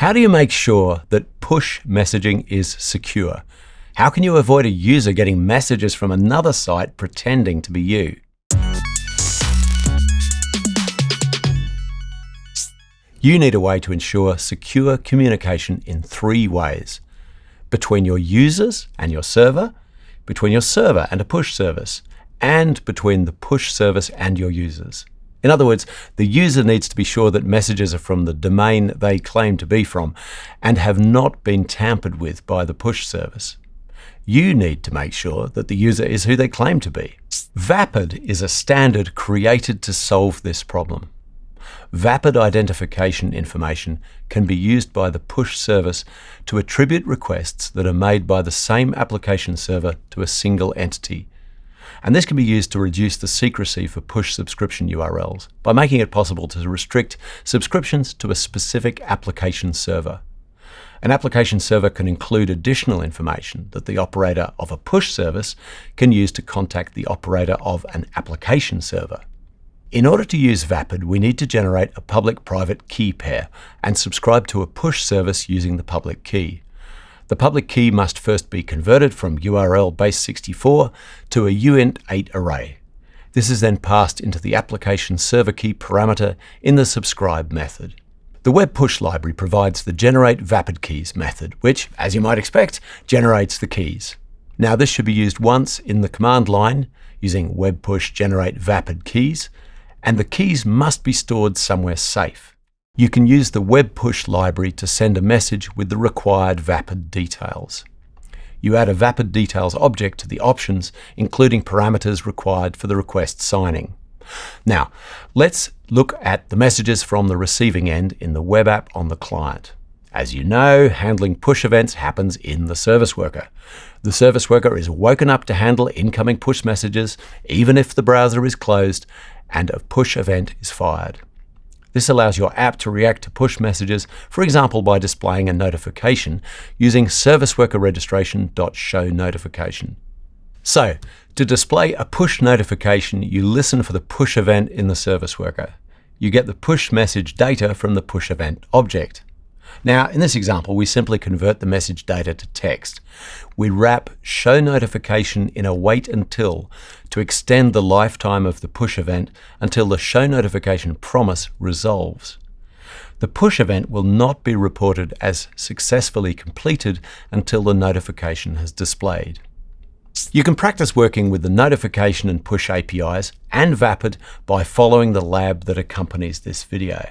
How do you make sure that push messaging is secure? How can you avoid a user getting messages from another site pretending to be you? You need a way to ensure secure communication in three ways. Between your users and your server, between your server and a push service, and between the push service and your users. In other words, the user needs to be sure that messages are from the domain they claim to be from and have not been tampered with by the push service. You need to make sure that the user is who they claim to be. Vapid is a standard created to solve this problem. Vapid identification information can be used by the push service to attribute requests that are made by the same application server to a single entity and this can be used to reduce the secrecy for push subscription URLs by making it possible to restrict subscriptions to a specific application server. An application server can include additional information that the operator of a push service can use to contact the operator of an application server. In order to use Vapid, we need to generate a public-private key pair and subscribe to a push service using the public key. The public key must first be converted from URL base64 to a uint8 array. This is then passed into the application server key parameter in the subscribe method. The web push library provides the generate vapid keys method, which, as you might expect, generates the keys. Now this should be used once in the command line using web push generate vapid keys, and the keys must be stored somewhere safe. You can use the web push library to send a message with the required Vapid details. You add a Vapid details object to the options, including parameters required for the request signing. Now, let's look at the messages from the receiving end in the web app on the client. As you know, handling push events happens in the service worker. The service worker is woken up to handle incoming push messages, even if the browser is closed and a push event is fired. This allows your app to react to push messages, for example by displaying a notification using serviceworkerregistration.showNotification. So, to display a push notification, you listen for the push event in the service worker. You get the push message data from the push event object. Now, in this example, we simply convert the message data to text. We wrap show notification in a wait until to extend the lifetime of the push event until the show notification promise resolves. The push event will not be reported as successfully completed until the notification has displayed. You can practice working with the notification and push APIs and Vapid by following the lab that accompanies this video.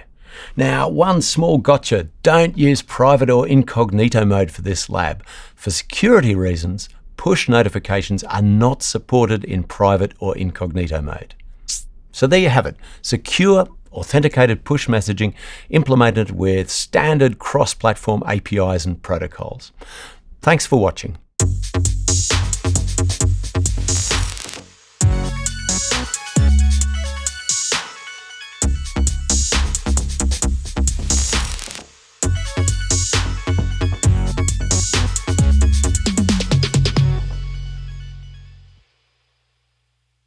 Now, one small gotcha, don't use private or incognito mode for this lab. For security reasons, push notifications are not supported in private or incognito mode. So there you have it, secure authenticated push messaging implemented with standard cross-platform APIs and protocols. Thanks for watching.